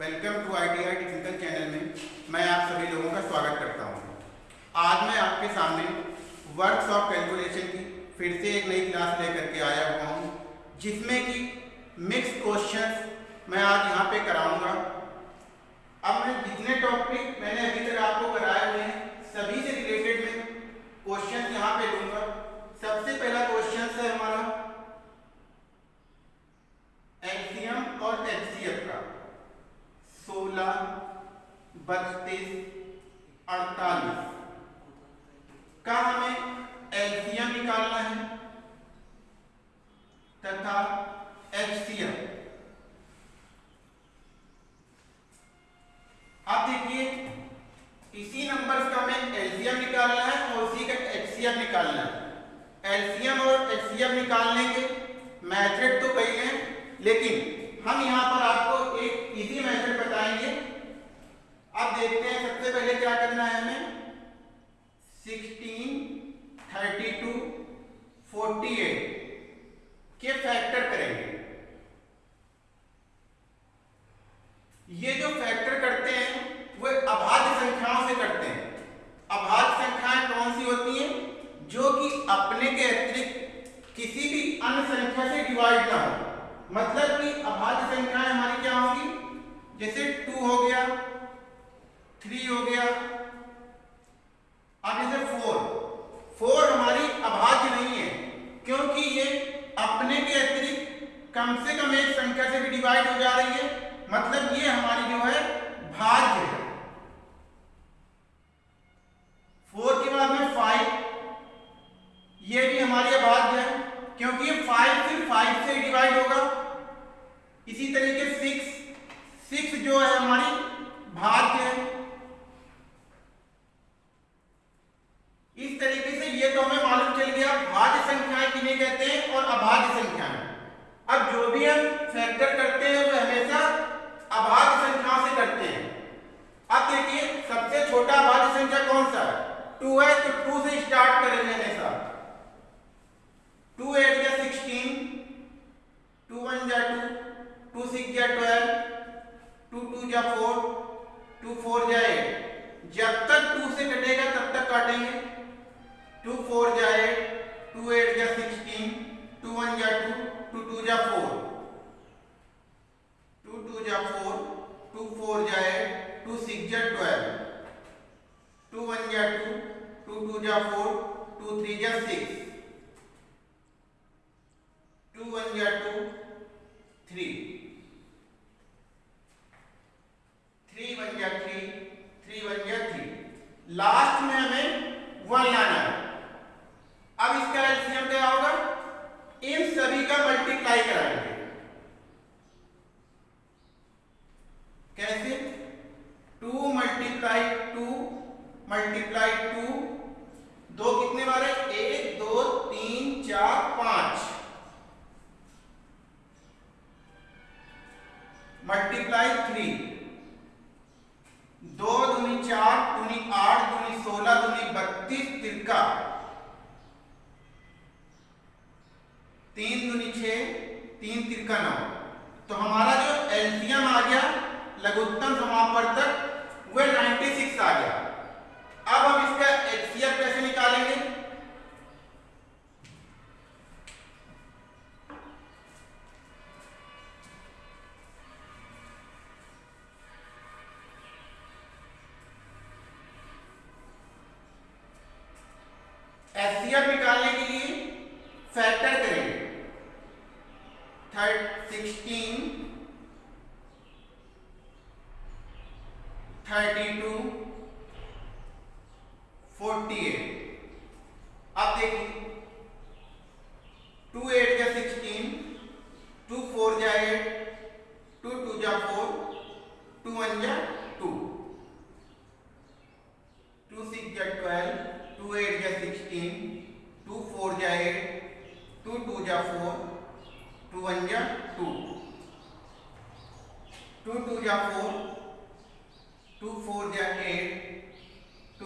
Welcome to ITI technical channel में मैं आप सभी लोगों का स्वागत करता हूँ। आज मैं आपके सामने वर्क्स ऑफ़ कैलकुलेशन की फिर से एक नई क्लास लेकर के आया हुआ हूँ, जिसमें कि मिक्स क्वेश्चंस मैं आज यहाँ पे कराऊँगा अब मैं जितने टॉपिक मैंने अभी तक आपको कराए हुए हैं सभी से रिलेटेड मैं क्वेश्चन यहाँ पे लूँगा सबसे पहला क्वेश्चन है हमारा एलसीएम और एचसीएफ का सोलह बत्तीस अड़तालीस का हमें एलसीएम निकालना है तथा एचसीएफ अब देखिए इसी नंबर्स का हमें एलसीएम निकालना है और उसी का एचसीएफ निकालना है एलसीएम और एचसीएफ निकालने के मेथड तो कई हैं लेकिन हम यहाँ पर आपको एक इजी मेथड बताएँगे अब देखते हैं सबसे पहले क्या करना है हमें? 16 32 48 के फैक्टर करेंगे? ये जो फैक्टर करते हैं, वो अभाज्य संख्याओं से करते हैं। अभाज्य संख्याएँ कौन सी होती हैं? जो कि अपने के अतिरिक्त किसी भी अन्य संख्या से डिवाइड ना हो। मतलब कि अभाज्य संख्याएँ हमारी क्या होंगी? जैसे टू हो गया थ्री हो गया। अब जैसे फोर। फोर हमारी अभाज्य नहीं है, क्योंकि ये अपने के अतिरिक्त कम से कम एक संख्या से भी डिवाइड हो जा रही है। मतलब ये हमारी जो है, भाज्य है। फोर के बाद में फाइव ये भी हमारी अभाज्य है, क्योंकि ये फाइव फिर फाइव से डिवाइड होगा। इसी तरीके सिक्स सिक्स जो है हमारी भाज्य है।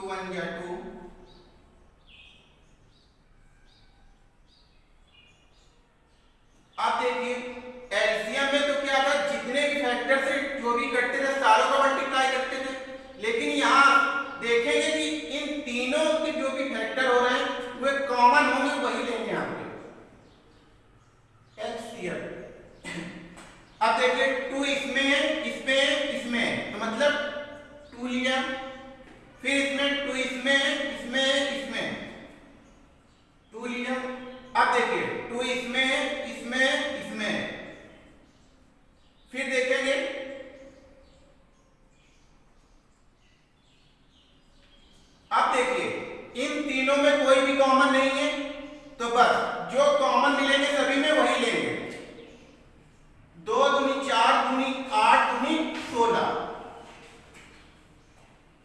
to 1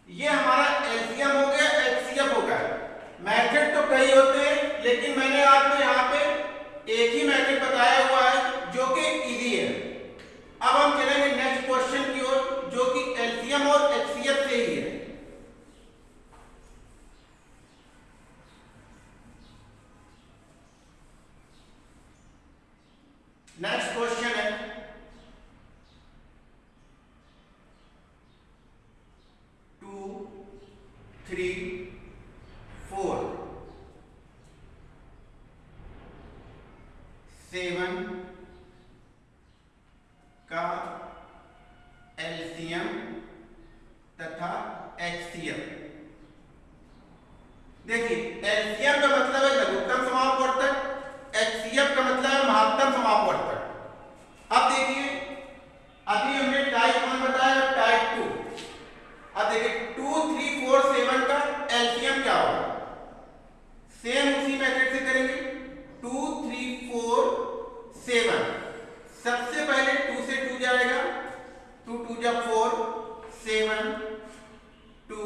ये हमारा एलसीएम हो गया, एचसीएफ हो गया। मैथड तो कई होते हैं, लेकिन मैंने आपको यहाँ पे एक ही मैथड बताया हुआ है जो कि इजी है अब हम चलेंगे नेक्स्ट क्वेश्चन की ओर जो कि एलसीएम और एचसीएफ से ही है नेक्स्ट क्वेश्चन है टू थ्री फोर सेवन का एलसीएम तथा एचसीएम देखिए एलसीएम का मतलब है लघुत्तम समापवर्तक एचसीएफ का मतलब है महत्तम समापवर्तक अब देखिए अभी हमने टाइप वन बताया और टाइप टू अब देखिए टू थ्री फोर सेवन का एलसीएम क्या होगा सेम उसी मेथड से करेंगे टू थ्री फोर सेवन सबसे पहले टू से टू जाएगा टू टू जा four seven two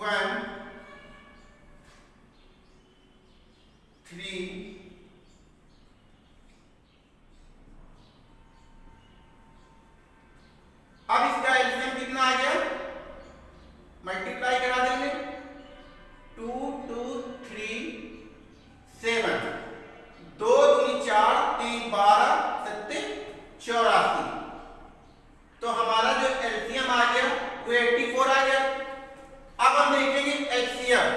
one three अब इसका एलसीएम कितना आ गया मल्टीप्लाई करा देंगे टू टू थ्री सेवन दो दूनी चार तीन बारह सत्ते चौरासी तो हमारा जो एलसीएम आ गया वो 84 आ गया अब हम देखेंगे एचसीएम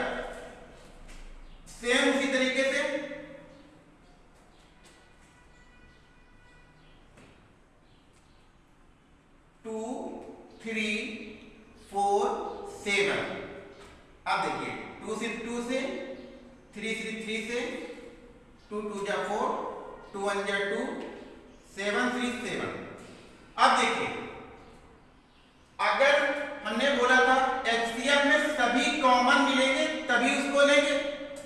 सेम उसी तरीके से टू थ्री फोर सेवन अब देखिए टू से टू से थ्री से थ्री से टू टू जा फोर टू वन जा टू सेवन थ्री सेवन अब देखिए, अगर हमने बोला था एचसीएफ में सभी कॉमन मिलेंगे, तभी उसको लेंगे।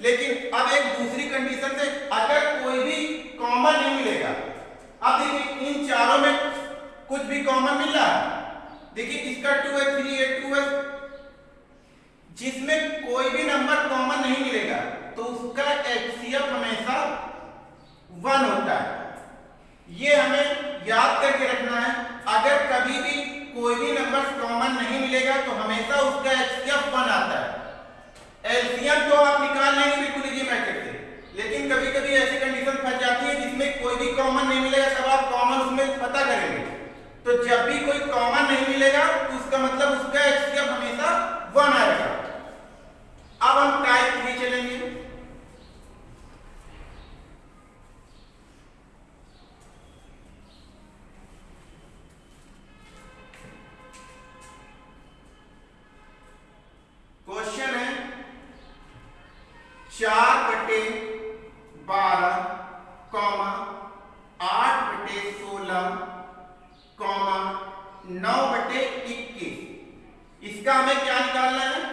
लेकिन अब एक दूसरी कंडीशन से अगर कोई भी कॉमन नहीं मिलेगा, अब देखिए, इन चारों में कुछ भी कॉमन मिल रहा देखिए, इसका टू है थ्री है टू है। जिसमें कोई भी नंबर कॉमन नहीं मिलेगा तो उसका एचसीएफ हमेशा वन होता है। ये हमें याद करके रखना है, अगर कभी भी कोई भी नंबर कॉमन नहीं मिलेगा तो हमेशा उसका एचसीएफ वन आता है। एलसीएम तो आप निकाल लेंगे बिल्कुल इजी मेथड से। लेकिन कभी कभी ऐसी कंडीशन फंस जाती है जिसमें कोई भी कॉमन नहीं मिलेगा तब आप कॉमन उसमें पता करेंगे तो जब भी कोई कॉमन नहीं मिलेगा तो उसका मतलब उसका एचसीएफ हमेशा वन आएगा अब हम टाइप थ्री चलेंगे क्वेश्चन है चार बटे बारह कॉमा आठ बटे सोलह कॉमा नौ बटे इक्कीस इसका हमें क्या निकालना है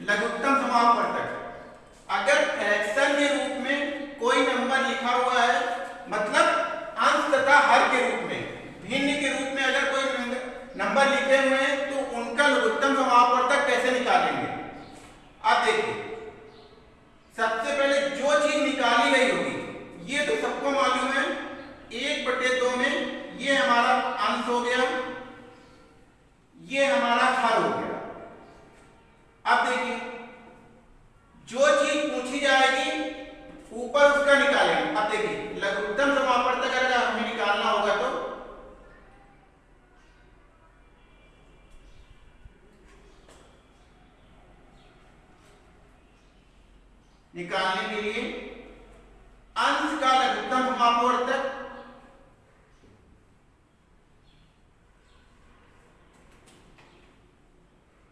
लघुत्तम समापवर्तक अगर फ्रैक्शन के रूप में कोई नंबर लिखा हुआ है मतलब अंश तथा हर के रूप में। भिन्न के रूप में अगर कोई नंबर लिखे हुए हैं तो उनका लघुत्तम समापवर्तक कैसे निकालेंगे? अब देखिए, सबसे पहले जो चीज़ निकाली गई होगी, ये तो सबको मालूम है, एक बटे दो में ये हमारा अंश हो गया, ये हमारा हर हो गया। अब देखिए, जो चीज़ पूछी जाएगी, ऊपर उसका निकालेंगे। अब देखिए, लघुत्तम समापवर्तक अगर हमें निकालना होगा तो निकालने के लिए। अंश का लघुत्तम समापवर्तक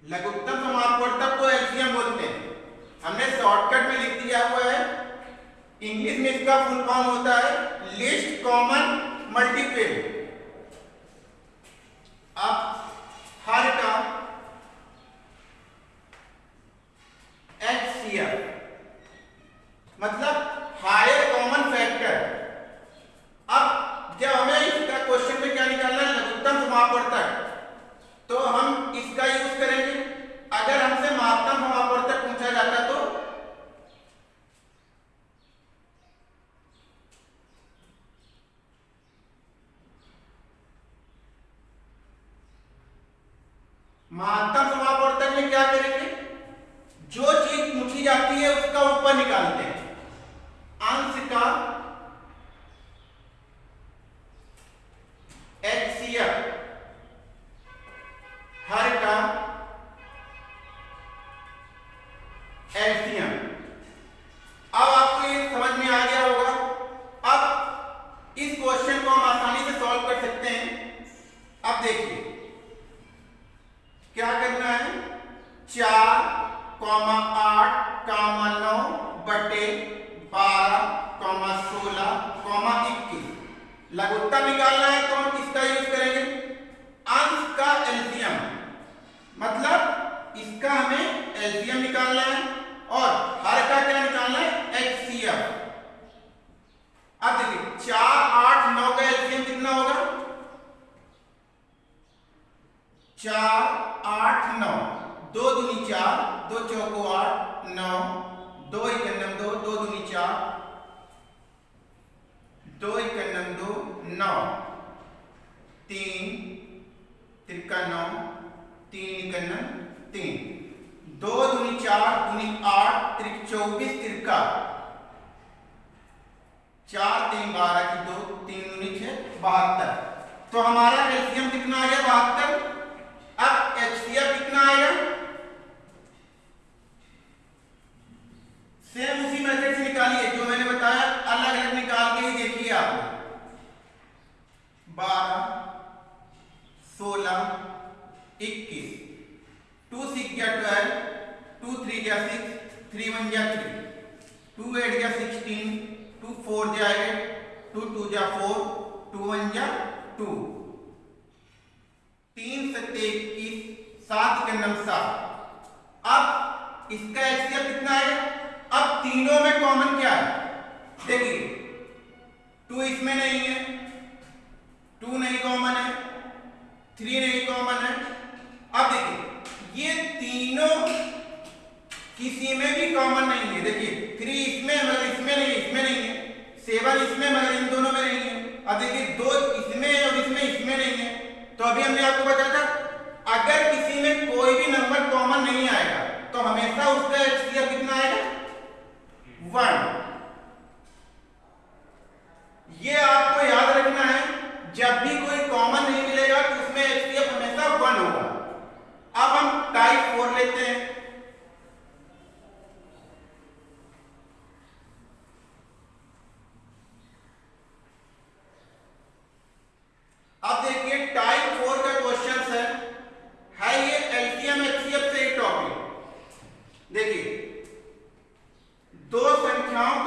लघुत्तम समापवर्तक को एलसीएम बोलते हैं। हमने शॉर्टकट में लिख दिया हुआ है। इंग्लिश में इसका फुल फॉर्म होता है। लिस्ट कॉमन मल्टीपल त्रिक चौबीस तिरका चार तीन बारह की दो, तीन दूनी छह, बहत्तर। तो हमारा एलसीएम कितना आ गया बहत्तर। अब एचसीएफ कितना आएगा सेम उसी मेथड से निकालिए, जो मैंने बताया, अलग अलग निकाल के ही देखिए आप। बारह, सोलह, इक्कीस। टू सिक्स या ट्वेल्व टू थ्री या सिक्स थ्री वन या थ्री टू एट या सिक्सटीन टू फोर जा एट टू टू जा फोर टू वन जा टू तीन सत्य इक्कीस सात के नम सात. अब इसका एचसीएफ कितना है? अब तीनों में कॉमन क्या है? देखिए टू इसमें नहीं है. टू नहीं कॉमन है. थ्री नहीं कॉमन है. अब देखिए, ये तीनों किसी में भी कॉमन नहीं है। देखिए थ्री इसमें मगर इसमें नहीं इसमें नहीं है। सेवन इसमें मगर इन दोनों में नहीं है। अब देखिए, दो इसमें और इसमें इसमें नहीं है। तो अभी हमने आपको बताया था, अगर किसी में कोई भी नंबर कॉमन नहीं आएगा तो हमेशा उसका एचसीएफ कितना आएगा? वन ये आपको याद रखना है, जब भी कोई कॉमन नहीं मिलेगा तो उसमें एचसीएफ हमेशा वन होगा। अब हम टाइप फोर लेते हैं। अब देखिए टाइप फोर का क्वेश्चन है है ये एलसीएम एचसीएफ से एक टॉपिक देखिए दो संख्याओं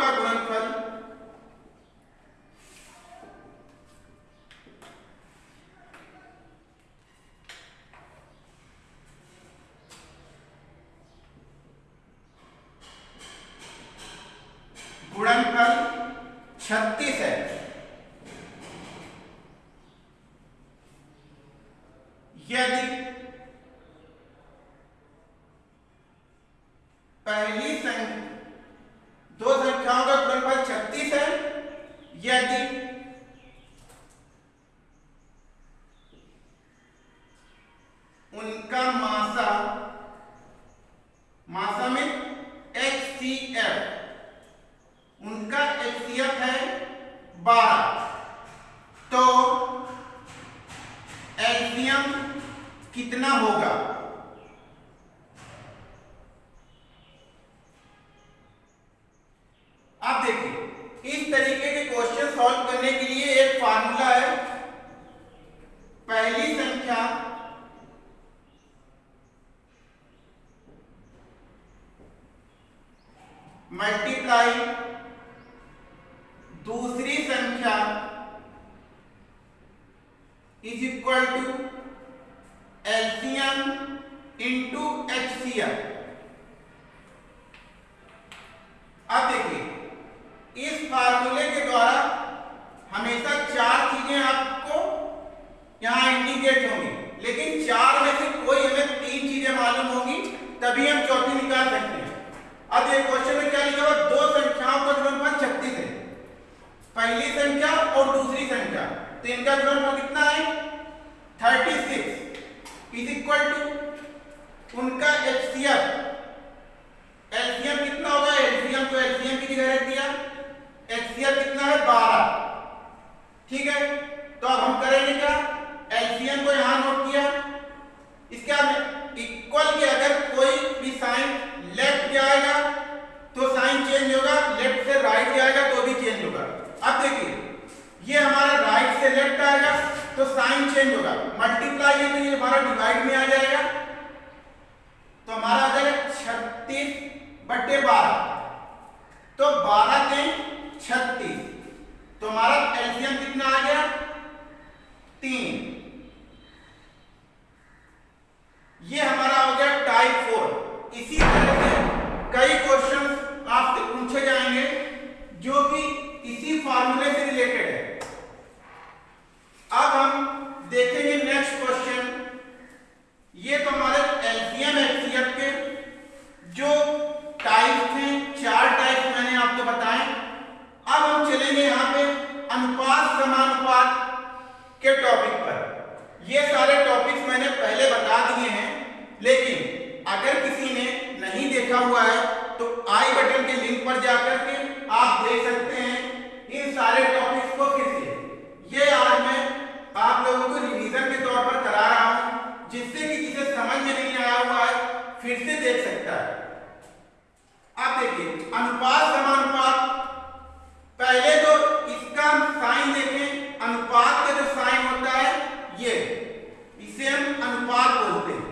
कितना होगा आप देखिए इस तरीके के क्वेश्चन सॉल्व करने के लिए एक फार्मूला है पहली संख्या मल्टीप्लाई दूसरी संख्या is equal to LCM into HCM अब देखिए इस फार्मूले के द्वारा हमेशा चार चीज़ें आपको यहाँ इंडिकेट होंगी लेकिन चार में से कोई हमें तीन चीज़ें मालूम होंगी तभी हम चौथी निकाल सकते हैं अब ये क्वेश्चन में क्या लिखा हुआ दो संख्याओं का गुणनफल छत्तीस है पहली संख्या और दूसरी संख्या तो इनका गुणनफल कितना है thirty six is equal to उनका एचसीएफ एलसीएम कितना होगा एलसीएम तो एलसीएम की जगह रख दिया एचसीएफ कितना है बारह ठीक है तो अब हम करेंगे क्या? एलसीएम को यहाँ नोट किया। इसके बाद इक्वल के अगर कोई भी साइन लेफ़्ट जाएगा तो साइन चेंज होगा। लेफ़्ट से राइट जाएगा तो भी चेंज होगा। अब देखिए, ये हमारा राइट से लेफ़्ट आएगा तो साइन चेंज होगा। मल्टीप्लाई है तो ये हमारा डिवाइड में आ जाएगा। तो हमारा आ जाएगा छत्तीस बटे बारह। तो बारह के छत्तीस। तो हमारा एलसीएम कितना आ गया? तीन। ये हमारा हो गया टाइप फोर इसी तरह से कई क्वेश्चन आपसे पूछे जाएँगे, जो कि इसी फार्मूले से रिलेटेड है। अब हम देखेंगे नेक्स्ट क्वेश्चन ये तो हमारे एलसीएम एचसीएफ के, जो टाइप थे चार टाइप मैंने आपको बताए अब हम चलेंगे यहाँ पे अनुपात समानुपात के टॉपिक पर। ये सारे टॉपिक्स मैंने पहले बता दिए हैं, लेकिन अगर किसी ने नहीं देखा हुआ है तो आई बटन के लिंक पर जाकर के आप देख सकते हैं इन सारे टॉपिक्स को फिर से। ये आज मैं आप लोगों को रिवीजन के तौर पर करा रहा हूँ, जिससे कि जिसे समझ में नहीं आया हुआ है, फिर से देख सकता है। आप देखिए, अनुपात समानुपात पहले तो इसका साइन देखें अनुपात का जो साइन होता है, ये, इसे हम अनुपात बोलते हैं।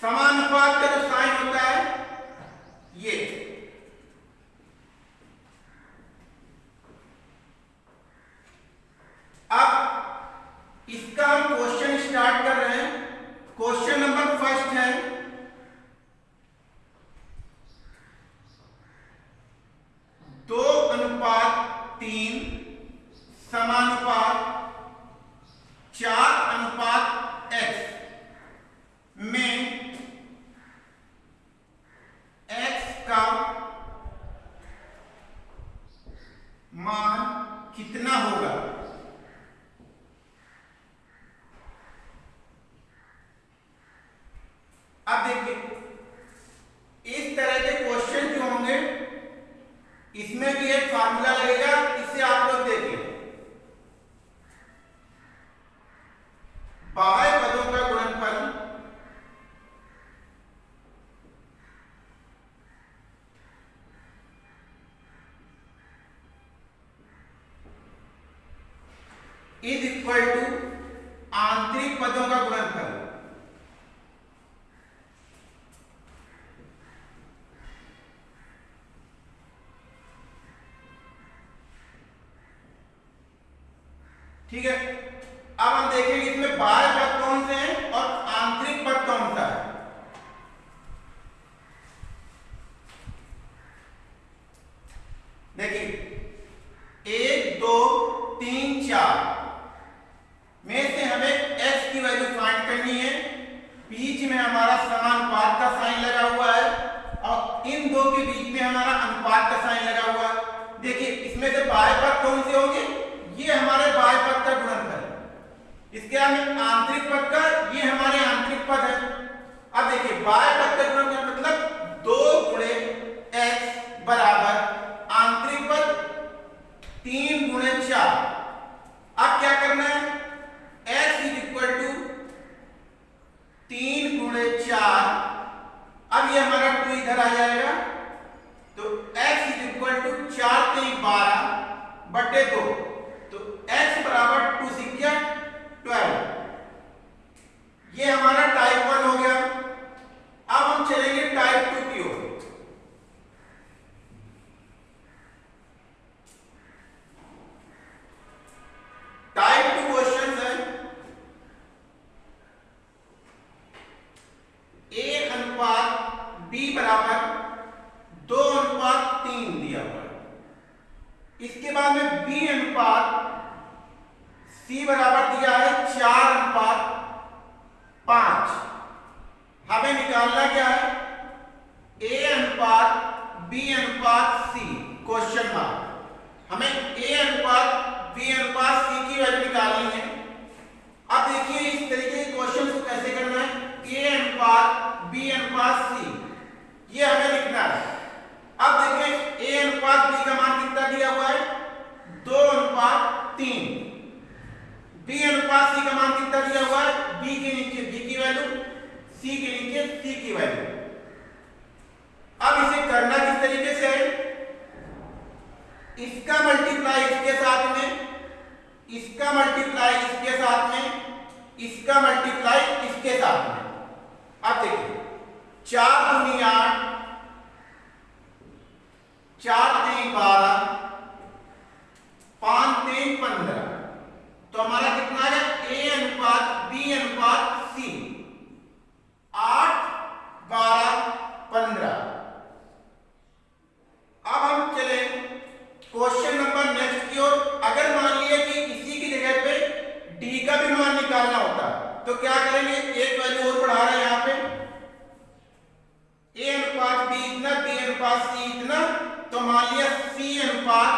समानुपात का जो साइन होता है, ये। अब, इसका हम क्वेश्चन स्टार्ट कर रहे हैं। क्वेश्चन नंबर फ़र्स्ट है दो अनुपात तीन समानुपात चार अनुपात एक्स में एक्स का मान कितना होगा अब देखिए इस तरह के क्वेश्चन जो होंगे इसमें भी एक फार्मूला लगेगा इससे आप लोग देखिए बाह्य पदों का गुणनफल इज़ इक्वल टू आंतरिक पदों का गुणनफल ठीक है? अब हम देखेंगे इसमें बाह्य इधर आ जाएगा तो x इज़ इक्वल टू चार तो तेईस बारह बटे दो। तो क्या करेंगे? एक वैल्यू और बढ़ा रहे हैं यहाँ पे। ए अनुपात बी इतना बी अनुपात सी इतना तो मान लिया सी अनुपात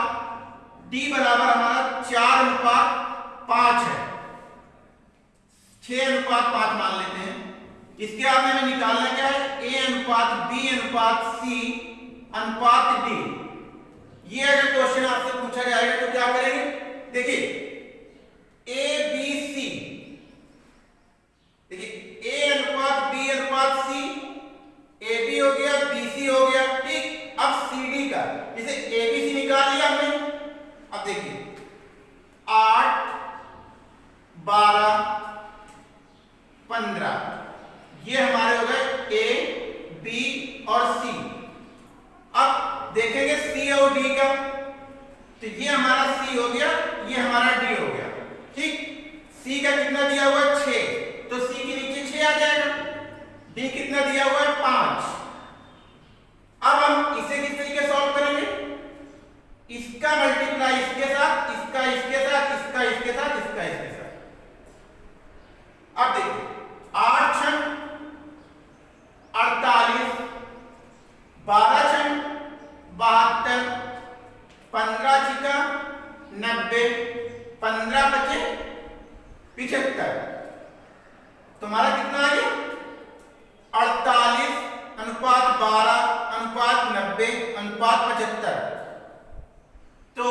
डी बराबर हमारा चार अनुपात पाँच है। छह अनुपात पाँच मान लेते हैं। इसके बाद हमें निकालना क्या है? ए अनुपात बी अनुपात सी अनुपात डी ये अगर क्वेश्चन आपसे पूछा जाएगा तो क्या करेंगे? देखिए ए बी सी देखिए ए अनुपात बी अनुपात सी ए बी हो गया बी सी हो गया, ठीक? अब सी डी का जैसे ए बी सी निकाल लिया हमने। अब देखिए, आठ, बारह, पंद्रह, ये हमारे हो गए ए बी और सी अब देखेंगे सी और डी का तो ये हमारा सी हो गया, ये हमारा डी हो गया, ठीक? सी का कितना दिया हुआ है छ तो सी के नीचे छ आ जाएगा डी कितना दिया हुआ है पाँच अब हम इसे किस तरीके सॉल्व करेंगे इसका मल्टीप्लाई इसके साथ इसका इसके साथ इसका इसके साथ इसका इसके साथ अब देखिए आठ छन अड़तालीस बारह छन बहत्तर पंद्रह छिका नब्बे पंद्रह बचे पिछहत्तर तुम्हारा कितना आ गया अड़तालीस अनुपात बारह अनुपात नब्बे अनुपात पचहत्तर तो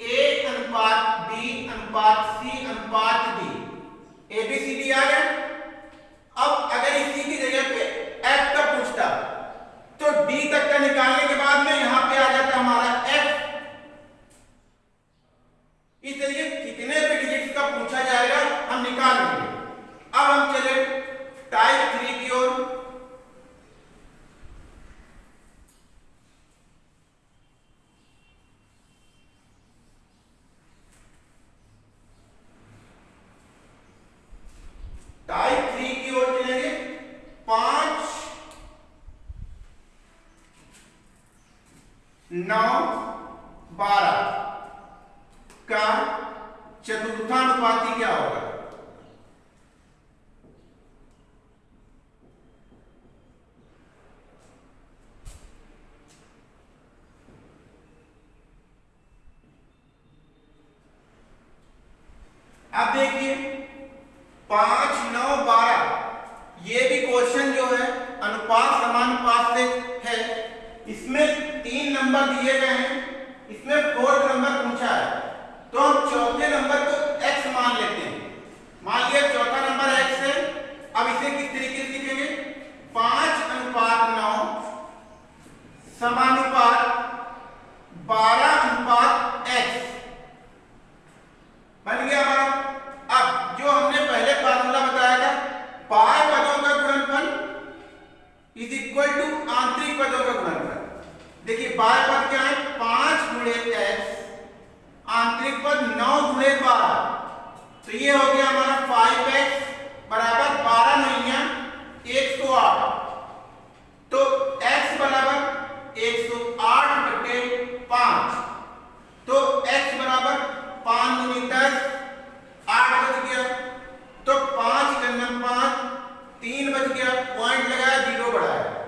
ए अनुपात बी अनुपात सी अनुपात D A B C D आ गया अब अगर इसी की जगह पे एफ़ का पूछता तो डी तक का निकालने के बाद में यहाँ पे आ जाता हमारा एफ़ इस तरीके कितने भी डिजिट्स का पूछा जाएगा हम निकाल लेंगे अब हम चले टाइप थ्री की ओर टाइप थ्री की ओर चलेंगे पाँच नौ बारह का चतुर्थानुपाती क्या होगा अब देखिए पाँच नौ बारह ये भी क्वेश्चन जो है अनुपात समानुपात से है इसमें तीन नंबर दिए गए हैं, इसमें फोर्थ नंबर पूछा है। तो हम चौथे नंबर को x मान लेते हैं। मान लिया चौथा नंबर x है, अब इसे किस तरीके से लिखेंगे? पाँच अनुपात नौ, समानुपात बारह अनुपात x बन गया हमारा। अब जो हमने पहले फार्मूला बताया था बाह्य पदों का गुणनफल इज़ इक्वल टू आंतरिक पदों का गुणनफल। देखिए, बार पद क्या है? पाँच गुणे एक्स आंतरिक पद नौ गुणे बारह तो ये हो गया हमारा फाइव एक्स बराबर बारह नैया एक सौ आठ। तो एक्स बराबर एक सौ आठ बटे पाँच। तो एक्स बराबर पाँच गुणी दस, आठ बज गया। तो पाँच गन्ना पाँच, तीन बज गया पॉइंट लगाया, ज़ीरो बढ़ाया।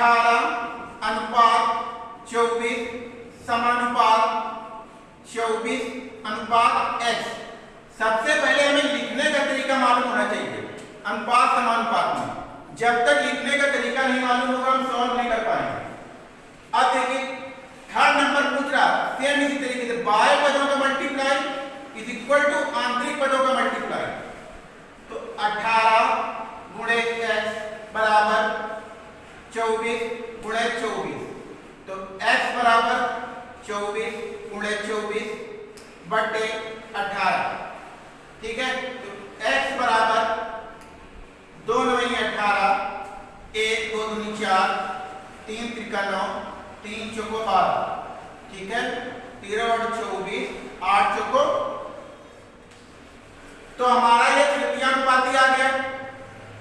अठारह, अनुपात चौबीस, समानुपात चौबीस, अनुपात एक्स सबसे पहले हमें लिखने का तरीका मालूम होना चाहिए, अनुपात, समानुपात में। जब तक लिखने का तरीका नहीं मालूम होगा, हम सॉल्व नहीं कर पाएँगे। अब देखिए थर्ड नंबर पूछ रहा सेम इसी तरीके से बाय पदों का मल्टीप्लाई इज़ इक्वल टू आंतरिक पदों का मल्टीप्लाई तो 18 गुणे एक्स बराबर 24 गुणे 24 तो x बराबर 24 गुणे 24 बटे 18 ठीक है? तो x बराबर दो नवी अठारह, एक दो दूनी चार, तीन त्रिका नौ तीन चौको बारह ठीक है? तेरह और चौबीस, आठ चौको। तो हमारा ये तृतीयांपाती आ गया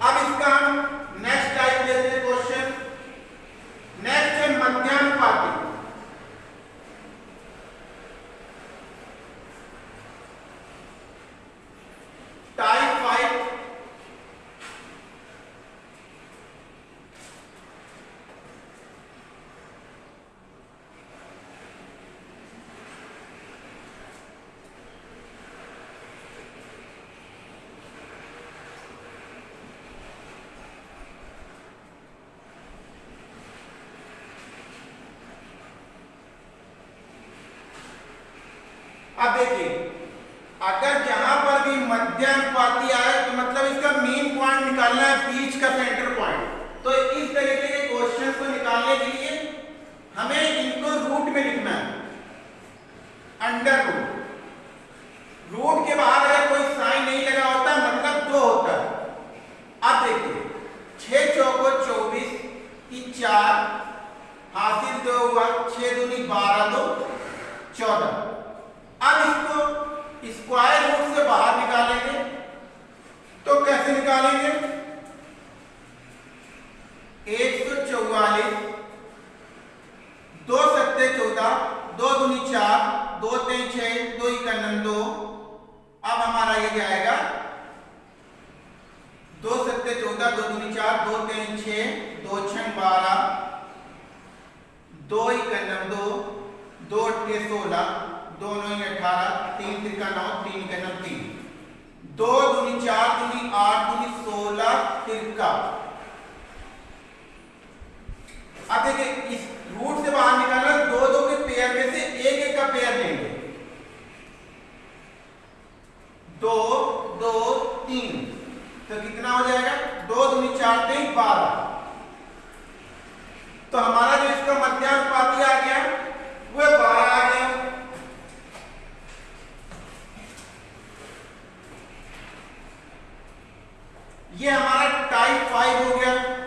अब इसका हम नेक्स्ट टाइप लेते हैं क्वेश्चन नेक्स्ट है मध्यानुपाती टाइप फाइव अब देखिए अगर जहाँ पर भी मध्यानुपाती आए तो मतलब इसका मेन पॉइंट निकालना है बीच का सेंटर पॉइंट तो इस तरीके के क्वेश्चंस को निकालने के लिए हमें इनको रूट में लिखना है अंडर रूट रूट के बाहर अगर कोई साइन नहीं लगा होता मतलब दो होता है अब देखिए छह चौको चौबीस की चार हासिल दो हुआ छह दूनी बारह दो चौदह अब इसको स्क्वायर रूट से बाहर निकालेंगे तो कैसे निकालेंगे एक सौ चौवालीस दो सत्ते चौदह दो दूनी चार दो तीन छह दो इक्यावन दो अब हमारा ये जाएगा दो सत्ते चौदह दो दूनी चार दो तीन छह दो छह बारह दो इक्यावन दो दो अट्ठे सोलह दो नौ अठारह तीन तिरका नौ तीन का नौ तीन दो दूनी चार दूनी आठ दूनी सोलह तिरका अब देखिए इस रूट से बाहर निकालना दो दो के पेयर में से एक एक का पेयर लेंगे दो दो, तीन। तो कितना हो जाएगा? दो दूनी चार तीन बारह। तो हमारा जो इसका मध्यानुपाती आ गया वह बारह आ गया। ये हमारा टाइप फाइव हो गया।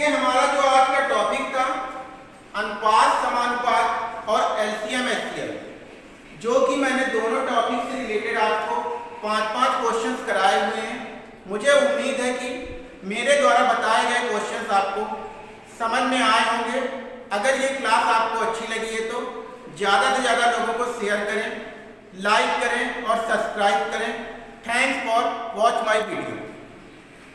ये हमारा जो आज का टॉपिक था, अनुपात, समानुपात और एलसीएम एचसीएल जो कि मैंने दोनों टॉपिक से रिलेटेड आपको पाँच पाँच क्वेश्चंस कराए हुए हैं। मुझे उम्मीद है कि मेरे द्वारा बताए गए क्वेश्चंस आपको समझ में आए होंगे। अगर ये क्लास आपको अच्छी लगी है तो ज़्यादा से ज़्यादा लोगों को शेयर करें लाइक करें और सब्सक्राइब करें। Thanks for watch my video